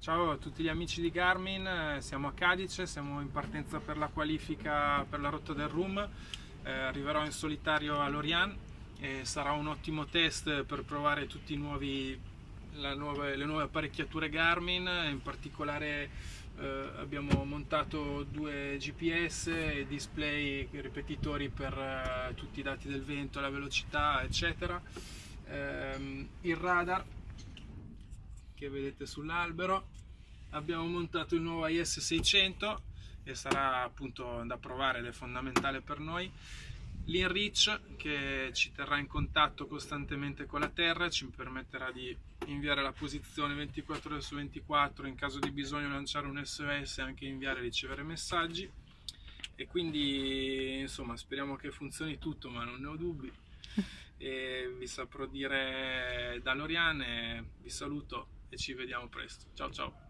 Ciao a tutti gli amici di Garmin, siamo a Cadice, siamo in partenza per la qualifica per la rotta del Room, eh, arriverò in solitario a Lorient e sarà un ottimo test per provare tutte le nuove apparecchiature Garmin, in particolare eh, abbiamo montato due GPS e display ripetitori per eh, tutti i dati del vento, la velocità eccetera, ehm, il radar che vedete sull'albero. Abbiamo montato il nuovo IS 600 e sarà appunto da provare ed è fondamentale per noi. l'InReach che ci terrà in contatto costantemente con la terra ci permetterà di inviare la posizione 24 ore su 24 in caso di bisogno lanciare un SOS e anche inviare e ricevere messaggi. E quindi insomma speriamo che funzioni tutto ma non ne ho dubbi. E vi saprò dire da Loriane vi saluto e ci vediamo presto. Ciao ciao!